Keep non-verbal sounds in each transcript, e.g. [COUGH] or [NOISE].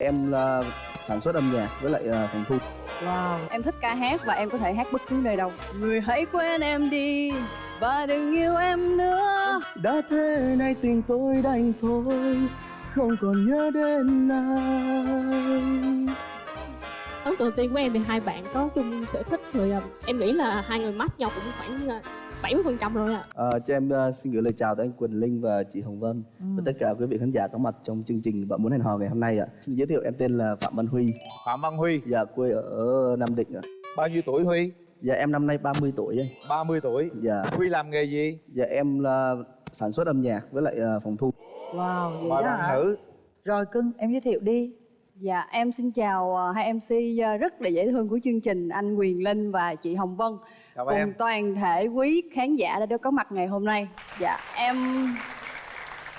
em là sản xuất âm nhạc với lại ờ, phòng thu. Wow Em thích ca hát và em có thể hát bất cứ nơi đâu. Người hãy quên em đi Và đừng yêu em nữa. Đã thế nay tình tôi đành thôi không còn nhớ đến ai ấn tượng tiên của em thì hai bạn có chung sở thích rồi à, em nghĩ là hai người match nhau cũng khoảng à, 70% phần trăm rồi ạ Ờ, cho em ờ, xin gửi lời chào tới anh Quỳnh Linh và chị Hồng Vân và tất cả quý vị khán giả có mặt trong chương trình Bạn muốn hẹn hò ngày hôm nay ạ. Xin giới thiệu em tên là Phạm Văn Huy, Phạm Văn Huy dạ quê ở Nam Định ạ. Bao nhiêu tuổi Huy? Dạ em năm nay 30 tuổi ấy. 30 tuổi Dạ, Huy làm nghề gì? dạ em là sản xuất âm nhạc với lại ờ, phòng thu. Wow vậy Mời đó bạn hả? nữ Rồi cưng em giới thiệu đi Dạ em xin chào ờ, hai MC ờ, rất là dễ thương của chương trình Anh Quyền Linh và chị Hồng Vân. Cùng em. Toàn thể quý khán giả đã được có mặt ngày hôm nay. Dạ em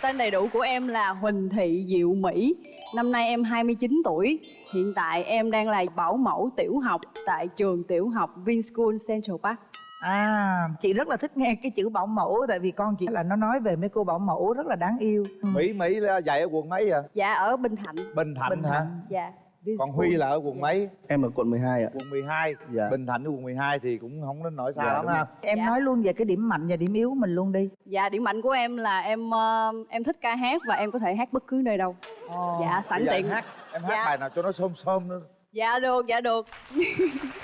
Tên đầy đủ của em là Huỳnh Thị Diệu Mỹ. Năm nay em 29 tuổi. Hiện tại em đang là bảo mẫu tiểu học Tại trường tiểu học Vinschool Central Park À chị rất là thích nghe cái chữ bảo mẫu Tại vì con chị là nó nói về mấy cô bảo mẫu rất là đáng yêu Ừ. Mỹ Mỹ là dạy ở quận mấy vậy? Dạ ở Bình Thạnh Bình Thạnh Bình hả? Thạnh. Dạ Còn Huy là ở quận mấy? Em ở quận 12 ạ. Quận 12 Dạ. Bình Thạnh với quận 12 thì cũng không đến nỗi xa Dạ, lắm ha Em Dạ. nói luôn về cái điểm mạnh và điểm yếu của mình luôn đi Dạ điểm mạnh của em là em ờ, em thích ca hát và em có thể hát bất cứ nơi đâu Dạ sẵn tiện em hát, em hát Dạ. bài nào cho nó xôm xôm nữa Dạ được dạ được. [LAUGHS]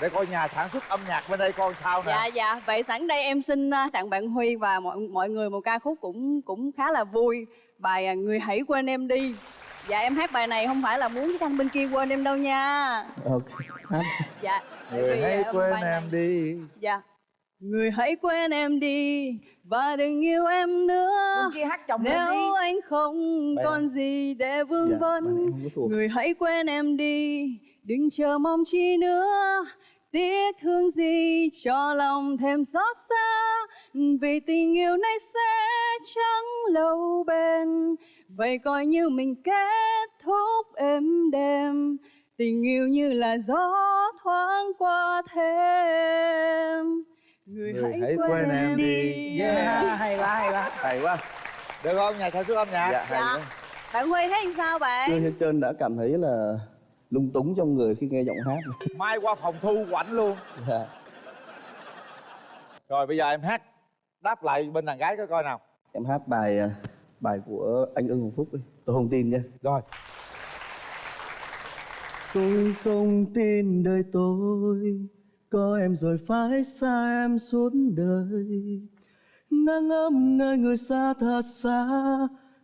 Để coi nhà sản xuất âm nhạc bên đây coi sao nè. Dạ dạ. Vậy sẵn đây em xin ờ, tặng bạn Huy và mọi mọi người một ca khúc cũng cũng khá là vui. Bài ờ, Người hãy quên em đi. Dạ em hát bài này không phải là muốn cái thanh bên kia quên em đâu nha. Ok. Hát. Dạ Người vì, hãy ờ, quên này- em đi. Dạ. Người hãy quên em đi Và đừng yêu em nữa. Kia hát chồng lên đi. Nếu anh không Bài còn gì để vương Dạ, vấn. Người hãy quên em đi Đừng chờ mong chi nữa Tiếc thương gì cho lòng thêm xót xa Vì tình yêu này sẽ chẳng lâu bền Vậy coi như mình kết thúc êm đềm Tình yêu như là gió thoáng qua thêm Người, Người hãy quên em đi. yeah. Yeah. Hay quá hay quá Hay quá. Được không nhà sản xuất âm nhạc? Dạ, hay Dạ. quá. Bạn Huy thấy sao bạn? Hết trơn đã cảm thấy là lung túng trong người khi nghe giọng hát. Mai qua phòng thu quảnh luôn Dạ. Rồi bây giờ em hát Đáp lại bên đàn gái coi coi nào Em hát bài ờ, bài của anh Ưng Hồng Phúc ấy. Tôi không tin nha. Rồi Tôi không tin đời tôi Có em rồi phải xa em suốt đời Nắng ấm nơi người xa thật xa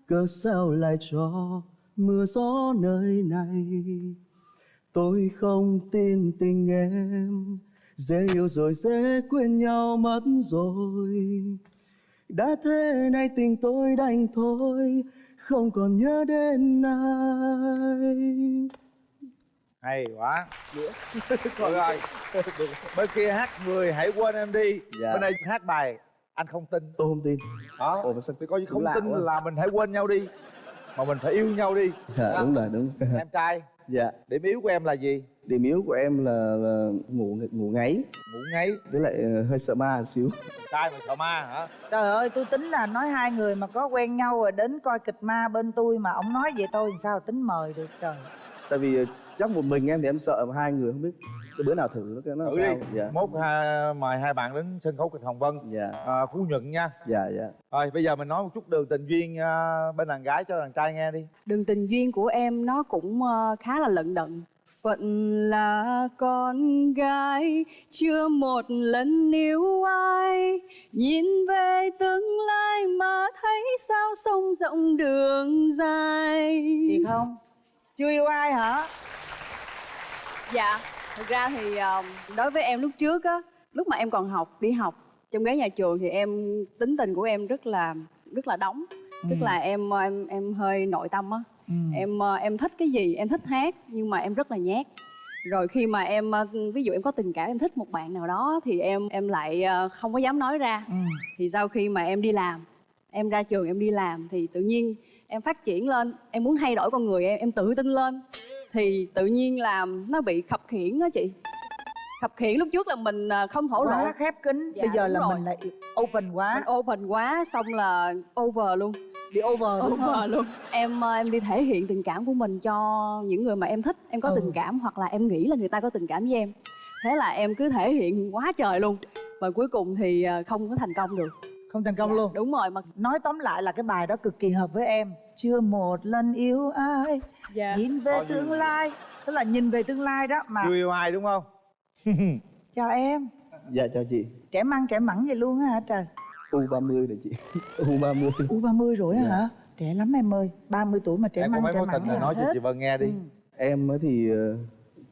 Cớ sao lại cho mưa gió nơi này Tôi không tin tình em. Dễ yêu rồi dễ quên nhau mất rồi. Đã thế nay tình tôi đành thôi Không còn nhớ đến ai. Hay quá. Được rồi [LAUGHS] Bên kia hát người hãy quên em đi. Dạ. Bên đây hát bài anh không tin. Tôi không tin. Đó Ồ, sao Thì coi như không tin quá. là mình hãy quên nhau đi Mà mình phải yêu nhau đi. Dạ đúng rồi đúng. Em trai Dạ. Điểm yếu của em là gì? Điểm yếu của em là, là ngủ ngủ ngáy. Ngủ ngáy. Với lại ờ, hơi sợ ma một xíu. Trai mà sợ ma hả? Trời ơi tôi tính là nói hai người mà có quen nhau rồi đến coi kịch ma bên tôi Mà ông nói vậy tôi làm sao tính mời được trời. Tại vì ờ, chắc một mình em thì em sợ mà hai người không biết Cái bữa nào thử nó cái nó Thử đi. Sao Dạ. Mốt ha, mời hai bạn đến sân khấu kịch Hồng Vân. Dạ. À, Phú Nhuận nha. Dạ dạ. Rồi bây giờ mình nói một chút đường tình duyên à, bên đàn gái cho đàn trai nghe đi. Đường tình duyên của em nó cũng ờ, khá là lận đận. Phận là con gái Chưa một lần yêu ai. Nhìn về tương lai mà thấy sao sông rộng đường dài. Thiệt không? Chưa yêu ai hả? Dạ, thực ra thì ờ, đối với em lúc trước á Lúc mà em còn học, đi học Trong ghế nhà trường thì em tính tình của em rất là rất là đóng. Tức là em em em hơi nội tâm á. Ừ. em ờ, em thích cái gì em thích hát nhưng mà em rất là nhát. Rồi khi mà em ờ, ví dụ em có tình cảm em thích một bạn nào đó thì em em lại ờ, không có dám nói ra. Ừ. thì sau khi mà em đi làm em ra trường em đi làm thì tự nhiên em phát triển lên em muốn thay đổi con người em em tự tin lên thì tự nhiên là nó bị khập khiễng đó chị. Khập khiễng lúc trước là mình ờ, không thổ lộ. Quá khép kín. Dạ, Bây giờ là rồi. mình lại open quá. Mình open quá xong là over luôn. Bị over đúng không? luôn. Em ờ, em đi thể hiện tình cảm của mình cho những người mà em thích. Em có Ừ. tình cảm hoặc là em nghĩ là người ta có tình cảm với em. Thế là em cứ thể hiện quá trời luôn. Và cuối cùng thì ờ, không có thành công được. Không thành công luôn. Đúng rồi mà nói tóm lại là cái bài đó cực kỳ hợp với em chưa một lần yêu ai. Dạ. Nhìn về Có gì? tương lai tức là nhìn về tương lai đó mà. Chưa yêu ai đúng không? [LAUGHS] Chào em. Dạ chào chị. Trẻ măng trẻ mẳng vậy luôn á hả trời? U30 này chị. U30 [LAUGHS] u 30 rồi á Dạ. hả? Trẻ lắm em ơi. 30 tuổi mà trẻ em có măng trẻ mẳng rồi nói cho chị Vân nghe đi. Ừ. Em á thì ờ,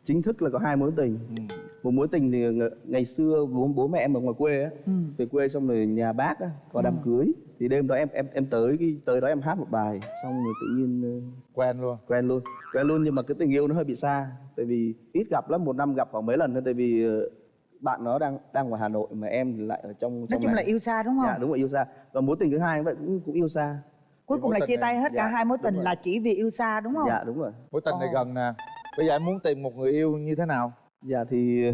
chính thức là có hai mối tình. Ừ. Một mối tình thì ng- ngày xưa bố, bố mẹ em ở ngoài quê á Ừ. Về quê xong rồi nhà bác á, có đám Ừ. cưới. Thì đêm đó em em em tới cái tới đó em hát một bài Xong rồi tự nhiên ờ, quen luôn. quen luôn. Quen luôn nhưng mà cái tình yêu nó hơi bị xa Tại vì ít gặp lắm, một năm gặp khoảng mấy lần thôi Tại vì ờ, bạn nó đang đang ngoài Hà Nội mà em lại ở trong nói trong chung là này. yêu xa đúng không? Dạ đúng rồi yêu xa. Và mối tình thứ hai vậy cũng cũng yêu xa. Cuối cùng là chia này- tay hết cả dạ, hai mối tình rồi. là chỉ vì yêu xa đúng không? Dạ đúng rồi. Mối tình này gần nè. Bây giờ em muốn tìm một người yêu như thế nào Dạ thì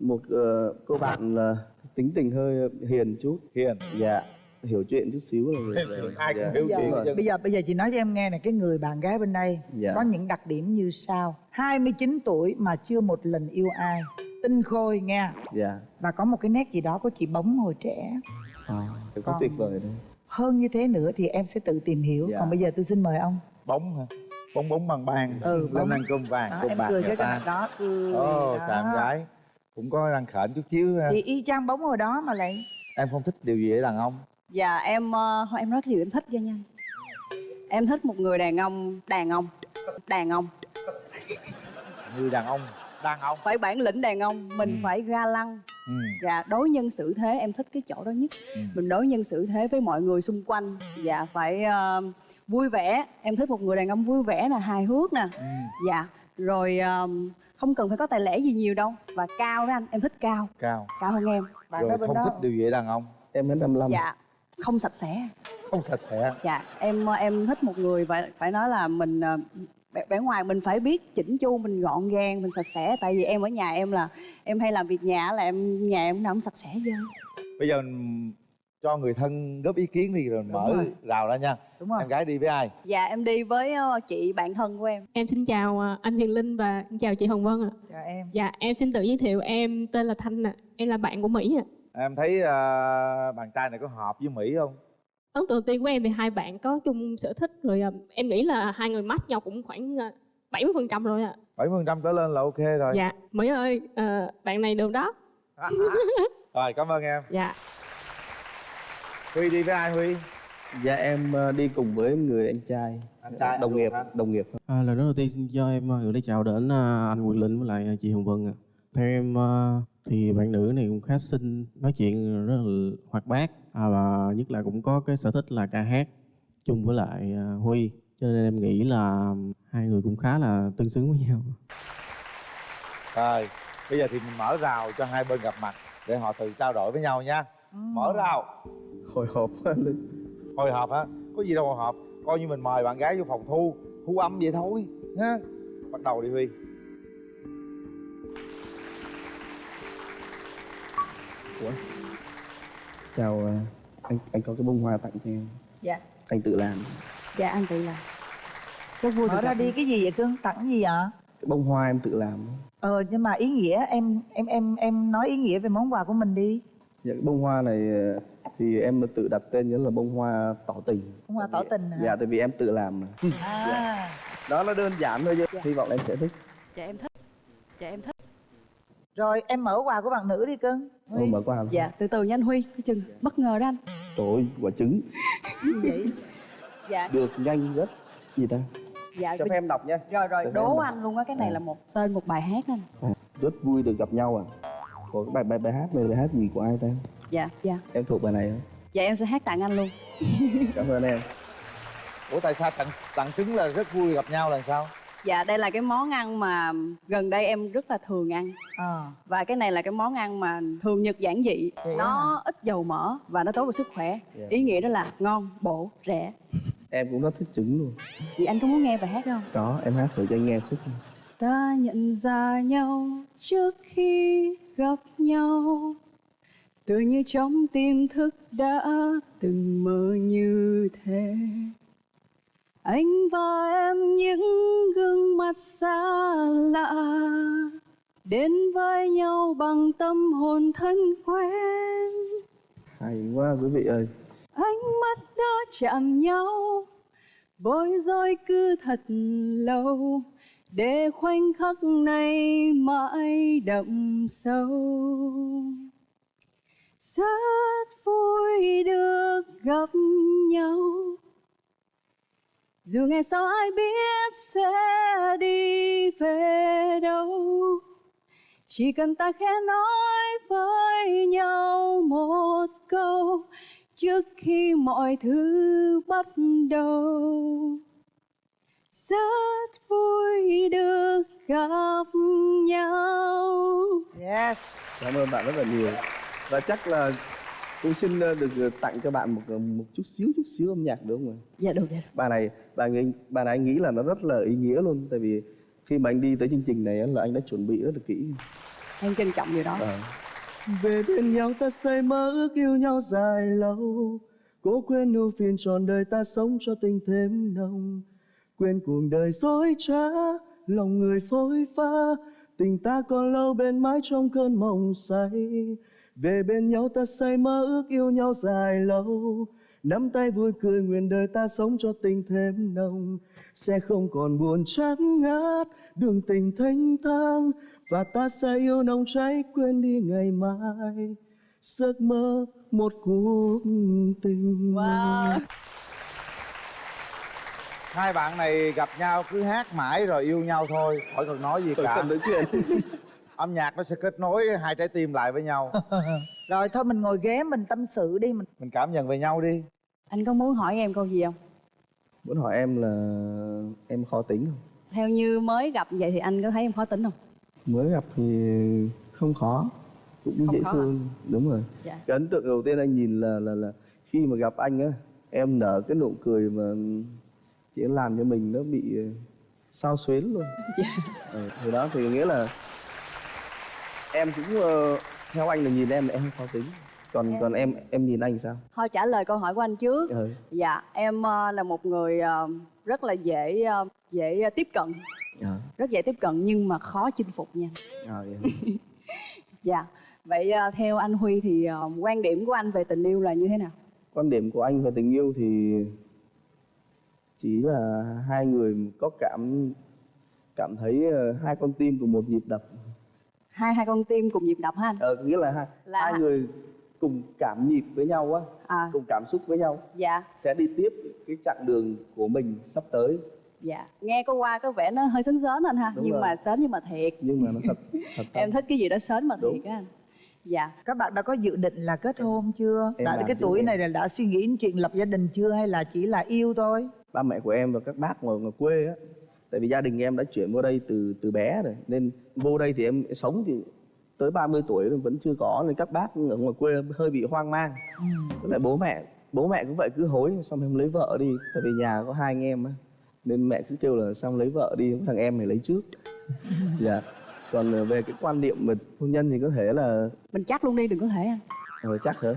một ờ, cô bạn là tính tình hơi hiền chút. Hiền. Dạ hiểu chuyện chút xíu là rồi. rồi. ai cũng Dạ, hiểu bây giờ, chuyện bây giờ bây giờ chị nói cho em nghe này cái người bạn gái bên đây Dạ. có những đặc điểm như sau. 29 tuổi mà chưa một lần yêu ai. Tinh khôi nghe. Dạ. Và có một cái nét gì đó của chị bóng hồi trẻ. À, có tuyệt vời đấy. hơn như thế nữa thì em sẽ tự tìm hiểu. Dạ. còn bây giờ tôi xin mời ông. Bóng hả bóng bóng bằng bàn. Ừ, lên ăn cơm vàng đó, cơm em bạc cười người cái ta. mặt đó cười ồ chàng gái. Cũng có răng khểnh chút xíu ha. chị y chang bóng hồi đó mà lại em không thích điều gì ở đàn ông. Dạ em thôi em nói cái điều em thích cho nha. Em thích một người đàn ông đàn ông đàn ông. Người đàn ông đàn ông. Phải bản lĩnh đàn ông mình Ừ. phải ga lăng. Ừ. dạ đối nhân xử thế em thích cái chỗ đó nhất. Ừ. mình đối nhân xử thế với mọi người xung quanh. Dạ phải ờ, vui vẻ. Em thích một người đàn ông vui vẻ nè hài hước nè. Ừ. dạ. Rồi không cần phải có tài lẻ gì nhiều đâu. Và cao đó anh em thích cao. Cao. Cao hơn em. Bạn rồi bên không đó thích điều gì đàn ông. Em hết 55 dạ. Không sạch sẽ. Không sạch sẽ. Dạ. Em em thích một người phải phải nói là mình ờ, bề ngoài mình phải biết chỉnh chu mình gọn gàng mình sạch sẽ. Tại vì em ở nhà em là em hay làm việc nhà là em nhà em cũng sạch sẽ hết bây giờ cho người thân góp ý kiến đi rồi mở rồi. rào ra nha. Đúng không em gái đi với ai? Dạ em đi với ờ, chị bạn thân của em. Em xin chào à, anh Huyền Linh và xin chào chị Hồng Vân ạ. Chào em. Dạ em xin tự giới thiệu em tên là Thanh ạ. Em là bạn của Mỹ ạ. Em thấy ờ, bạn trai này có hợp với mỹ không? Ấn tượng tiên của em thì hai bạn có chung sở thích rồi à, em nghĩ là hai người match nhau cũng khoảng à, 70% phần trăm rồi ạ. 70% phần trăm trở lên là ok rồi. Dạ Mỹ ơi à, bạn này được đó. [LAUGHS] Rồi cảm ơn em. Dạ huy đi với ai huy Dạ em ờ, đi cùng với người anh trai Anh trai Đồng nghiệp hả? Đồng nghiệp À, lời nói đầu tiên xin cho em à, gửi lời chào đến à, anh Quyền Linh với lại chị Hồng Vân ạ. Theo em thì bạn nữ này cũng khá xinh, nói chuyện rất là hoạt bát à, và nhất là cũng có cái sở thích là ca hát chung với lại Huy. Cho nên em nghĩ là hai người cũng khá là tương xứng với nhau. rồi bây giờ thì mình mở rào cho hai bên gặp mặt để họ tự trao đổi với nhau nha Ừ. mở rào. Hồi hộp quá Linh. Hồi hộp hả? Có gì đâu hồi hộp. Coi như mình mời bạn gái vô phòng thu thu âm vậy thôi ha? Bắt đầu đi huy. Chào ờ, anh anh có cái bông hoa tặng cho em. Dạ. Anh tự làm. Dạ anh tự làm. Rất vui mở ra đi cái gì vậy cưng tặng gì ạ? Cái bông hoa em tự làm. Ờ nhưng mà ý nghĩa em em em em nói ý nghĩa về món quà của mình đi Dạ cái bông hoa này ờ, thì em tự đặt tên nhớ là bông hoa tỏ tình. Bông hoa tỏ tình hả? Dạ tại vì em tự làm mà. [LAUGHS] à. Đó nó đơn giản thôi chứ Dạ. Hy vọng em sẽ thích. Dạ em thích. Dạ em thích. Rồi em mở quà của bạn nữ đi cưng. Ôi, mở quà dạ từ từ nha anh huy cái chừng. Bất ngờ đó anh. Trời ơi, quả trứng. Vậy? Dạ. Được nhanh rất Gì ta? Dạ Cho phép em đọc nha. Rồi rồi Cho đố đọc. anh luôn á cái này À. là một tên một bài hát anh. Rất vui được gặp nhau à Ủa, bài, bài, bài hát này bài hát gì của ai ta? Dạ dạ. Em thuộc bài này không? dạ em sẽ hát tặng anh luôn. [LAUGHS] Cảm ơn em. Ủa tại sao tặng tặng trứng là rất vui gặp nhau là sao? Dạ đây là cái món ăn mà gần đây em rất là thường ăn. Ờ và cái này là cái món ăn mà thường nhật giản dị. Vậy nó ít dầu mỡ và nó tốt cho sức khỏe. Dạ. ý nghĩa đó là ngon bổ rẻ. Em cũng rất thích trứng luôn. Chị anh có muốn nghe bài hát không? Có, em hát thử cho anh nghe khúc. Ta nhận ra nhau trước khi gặp nhau. Tự như trong tim thức đã từng mơ như thế. Anh và em những gương mặt xa lạ đến với nhau bằng tâm hồn thân quen. Hay quá quý vị ơi. Ánh mắt đã chạm nhau bối rối cứ thật lâu để khoảnh khắc này mãi đậm sâu. Rất vui được gặp nhau. Dù ngày sau ai biết sẽ đi về đâu, chỉ cần ta khẽ nói với nhau một câu trước khi mọi thứ bắt đầu rất vui được gặp nhau. Yes. Cảm ơn bạn rất là nhiều. Và chắc là cũng xin ờ, được ờ, tặng cho bạn một ờ, một chút xíu chút xíu âm nhạc được không ạ dạ được dạ bài này bài nghĩ bài này anh nghĩ là nó rất là ý nghĩa luôn tại vì khi mà anh đi tới chương trình này á, là anh đã chuẩn bị rất là kỹ. Em trân trọng điều đó. Ờ. về bên nhau ta say mơ ước yêu nhau dài lâu cố quên ưu phiền trọn đời ta sống cho tình thêm nồng quên cuộc đời dối trá, lòng người phôi pha. Tình ta còn lâu bên mãi trong cơn mộng say. Về bên nhau ta say mơ ước yêu nhau dài lâu. Nắm tay vui cười nguyện đời ta sống cho tình thêm nồng. Sẽ không còn buồn chán ngát, đường tình thanh thang. Và ta sẽ yêu nồng cháy, quên đi ngày mai. Giấc mơ một cuộc tình. Wow hai bạn này gặp nhau cứ hát mãi rồi yêu nhau thôi khỏi cần nói gì cả. nói chuyện. [LAUGHS] Âm nhạc nó sẽ kết nối hai trái tim lại với nhau. [LAUGHS] Rồi thôi mình ngồi ghế mình tâm sự đi mình mình cảm nhận về nhau đi. Anh có muốn hỏi em câu gì không? Muốn hỏi em là em khó tính không? Theo như mới gặp vậy thì anh có thấy em khó tính không? Mới gặp thì không khó cũng Không dễ khó à? thương đúng rồi. Dạ. cái ấn tượng đầu tiên anh nhìn là là là khi mà gặp anh á em nở cái nụ cười mà chỉ làm cho mình nó bị ờ, sao xuyến luôn. Dạ. ừ, thì đó thì nghĩa là em cũng ờ, theo anh là nhìn em là em khó tính. Còn còn em em nhìn anh sao? Thôi trả lời câu hỏi của anh trước. Ừ. dạ em ờ, là một người ờ, rất là dễ ờ, dễ tiếp cận. À, rất dễ tiếp cận nhưng mà khó chinh phục nha. À, hả? [LAUGHS] dạ. Vậy ờ, theo anh huy thì ờ, quan điểm của anh về tình yêu là như thế nào? Quan điểm của anh về tình yêu thì chỉ là hai người có cảm cảm thấy ờ, hai con tim cùng một nhịp đập. Hai hai con tim cùng nhịp đập ha anh? Ờ, nghĩa là hai, Là hai người cùng cảm nhịp với nhau á à. cùng cảm xúc với nhau. Dạ. Sẽ đi tiếp cái chặng đường của mình sắp tới. Dạ. Nghe có qua có vẻ nó hơi sến sến anh ha Đúng nhưng rồi. mà sến nhưng mà thiệt. Nhưng mà nó thật thật [LAUGHS] em thích cái gì đó sến mà Đúng. thiệt á anh. Dạ. Các bạn đã có dự định là kết hôn chưa? Em tại làm cái tuổi em? này là đã suy nghĩ đến chuyện lập gia đình chưa hay là chỉ là yêu thôi ba mẹ của em và các bác ngoài, ngoài quê á. Tại vì gia đình em đã chuyển vào đây từ từ bé rồi. Nên vô đây thì em sống thì tới 30 tuổi rồi vẫn chưa có. Nên các bác ở ngoài quê hơi bị hoang mang. Với lại bố mẹ bố mẹ cũng vậy cứ hối xong em lấy vợ đi. Tại vì nhà có hai anh em á. Nên mẹ cứ kêu là xong lấy vợ đi thằng em này lấy trước. [LAUGHS] Dạ. Còn về cái quan niệm về hôn nhân thì có thể là mình chắc luôn đi đừng có thể anh Ờ, chắc hả?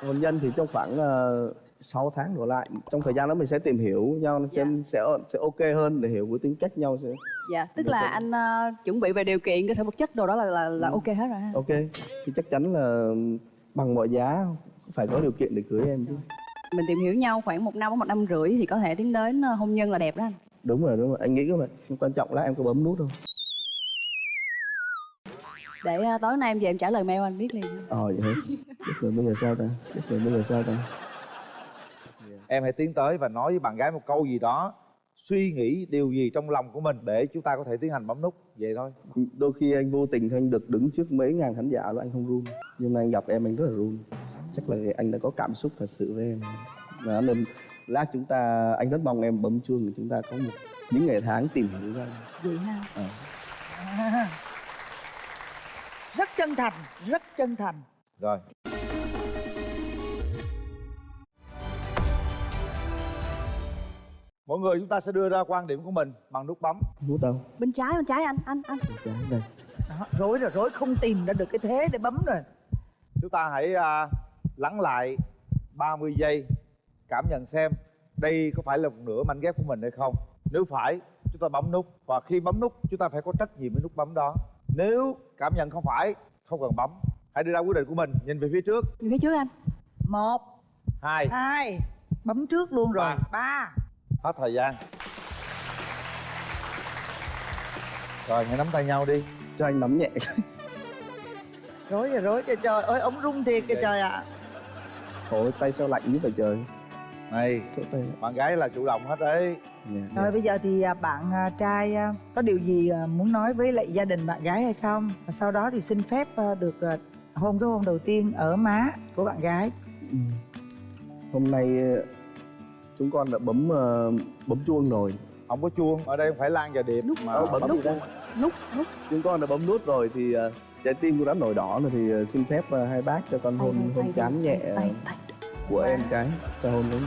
Hôn nhân thì trong khoảng uh, 6 tháng đổ lại. Trong thời gian đó mình sẽ tìm hiểu nhau Dạ. xem sẽ sẽ ok hơn để hiểu cái tính cách nhau sẽ dạ tức Dạ, là dạ. anh ờ, chuẩn bị về điều kiện cơ sở vật chất đồ đó là là, là Ừ. ok hết rồi ha. Ok thì chắc chắn là bằng mọi giá phải có điều kiện để cưới em chứ. Mình tìm hiểu nhau khoảng một năm một năm rưỡi thì có thể tiến đến ờ, hôn nhân là đẹp đó anh. Đúng rồi đúng rồi. Anh nghĩ như vậy quan trọng là em có bấm nút không? Để ờ, tối nay em về em trả lời mail anh biết liền. Ờ vậy hả? Chết rồi bây giờ sao ta? Chết rồi bây giờ sao ta em hãy tiến tới và nói với bạn gái một câu gì đó. Suy nghĩ điều gì trong lòng của mình để chúng ta có thể tiến hành bấm nút? Vậy thôi. Đôi khi anh vô tình anh được đứng trước mấy ngàn khán giả là anh không run. Nhưng mà anh gặp em anh rất là run. Chắc là anh đã có cảm xúc thật sự với em. Và nên lát chúng ta anh rất mong em bấm chuông để chúng ta có một những ngày tháng tìm hiểu ra vậy ha? Ờ. À. rất chân thành rất chân thành. Rồi mỗi người chúng ta sẽ đưa ra quan điểm của mình bằng nút bấm. Nút đâu bên trái bên trái anh anh anh. Trái đây đó, rối rồi rối. Không tìm ra được cái thế để bấm rồi. Chúng ta hãy à, lắng lại 30 giây cảm nhận xem đây có phải là một nửa mảnh ghép của mình hay không. Nếu phải chúng ta bấm nút. Và khi bấm nút chúng ta phải có trách nhiệm với nút bấm đó. Nếu cảm nhận không phải không cần bấm. Hãy đưa ra quyết định của mình. Nhìn về phía trước. Về phía trước anh. Một hai. Hai. Bấm trước luôn rồi. Ba. ba hết thời gian. Rồi hãy nắm tay nhau đi. Cho anh nắm nhẹ [LAUGHS] rối rồi rối trời trời ơi ống rung thiệt kìa trời ạ. Ôi tay sao lạnh như vậy trời? Này bạn gái là chủ động hết đấy. Dạ, Rồi bây giờ thì à, bạn à, trai à, có điều gì muốn nói với lại gia đình bạn gái hay không? Và sau đó thì xin phép được hôn cái hôn đầu tiên ở má của bạn gái. Ừ. hôm nay chúng con đã bấm ờ, bấm chuông rồi không có chuông ở đây phải lan và điệp mà Đâu, bấm bấm nút chuông. Nút nút chúng con đã bấm nút rồi thì ờ, trái tim cũng đã nổi đỏ rồi thì ờ, xin phép ờ, hai bác cho con hôn hôn chán nhẹ tay, tay, tay. của em cái cho hôn đúng